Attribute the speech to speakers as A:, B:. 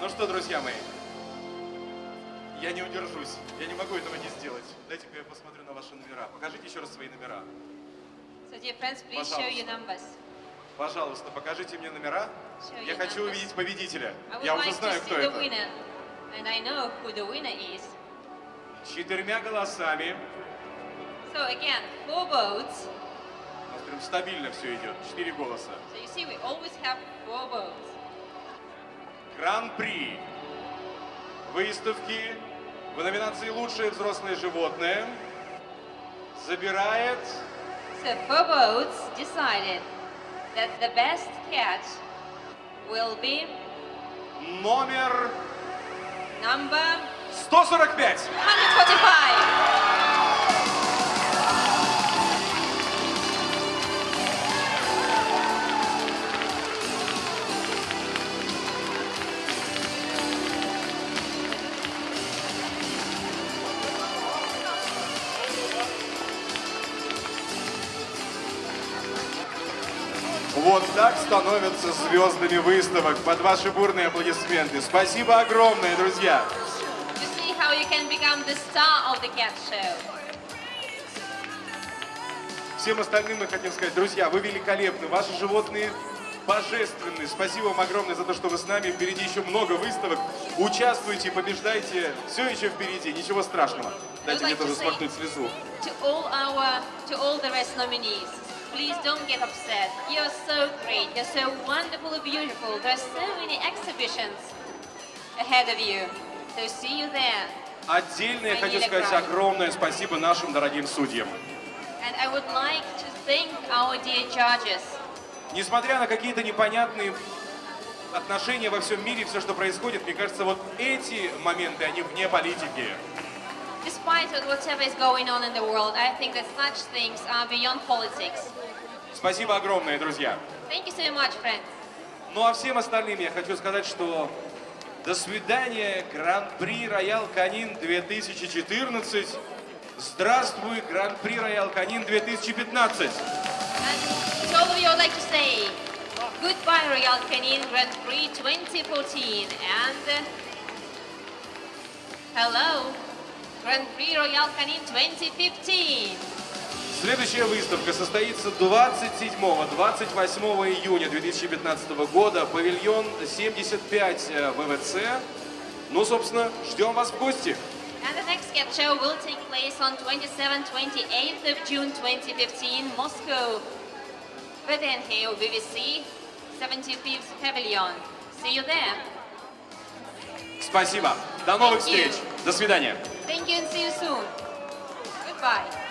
A: Ну что, друзья мои, я не удержусь. Я не могу этого не сделать. Дайте-ка я посмотрю на ваши номера. Покажите еще раз свои номера.
B: So dear friends, please show your
A: Пожалуйста.
B: numbers.
A: Пожалуйста, покажите мне номера.
B: Show
A: Я хочу
B: numbers.
A: увидеть победителя. Я уже
B: like to
A: знаю, кто это.
B: winner. And I know who the winner is.
A: Четырьмя голосами.
B: So again, four votes.
A: У нас прям стабильно все идет. Четыре голоса.
B: So you see, we always have four votes.
A: Гран-при выставки в номинации «Лучшее взрослое животное» забирает
B: four votes decided that the best cat will be
A: номер
B: number
A: 145.
B: 145.
A: Вот так становятся звездами выставок под ваши бурные аплодисменты. Спасибо огромное, друзья. Всем остальным мы хотим сказать, друзья, вы великолепны, ваши животные божественны. Спасибо вам огромное за то, что вы с нами. Впереди еще много выставок. Участвуйте, побеждайте. Все еще впереди, ничего страшного. Дайте мне тоже смахнуть слезу.
B: To all our, to all the rest nominees, please don't get upset. You're so great. You're so wonderfully beautiful. There are so many exhibitions ahead of you. So see you there.
A: Отдельно я хочу сказать огромное спасибо нашим дорогим судьям.
B: And I would like to thank our dear judges.
A: Несмотря на какие-то непонятные отношения во всем мире, все, что происходит, мне кажется, вот эти моменты, они вне политики.
B: Despite whatever is going on in the world, I think that such things are beyond politics.
A: Спасибо огромное, друзья.
B: Thank you so much, friends.
A: Ну а всем остальным я хочу сказать, что до свидания, Гран-при Роял Канин 2014. Здравствуй, Гран-при Роял Канин 2015.
B: And to all of you, I'd like to say goodbye, Royal Canin Grand Prix 2014, and uh, hello, Grand Prix Royal Canin 2015.
A: Следующая выставка состоится 27-28 июня 2015 года. Павильон 75 э, ВВЦ. Ну, собственно, ждем вас в гости.
B: And the next cat show will take place on 27-28th of June 2015, Moscow, VVNH VVC 75th Pavilion. See you there.
A: Спасибо. До новых
B: Thank you.
A: встреч. До свидания.
B: Thank you and see you soon. Goodbye.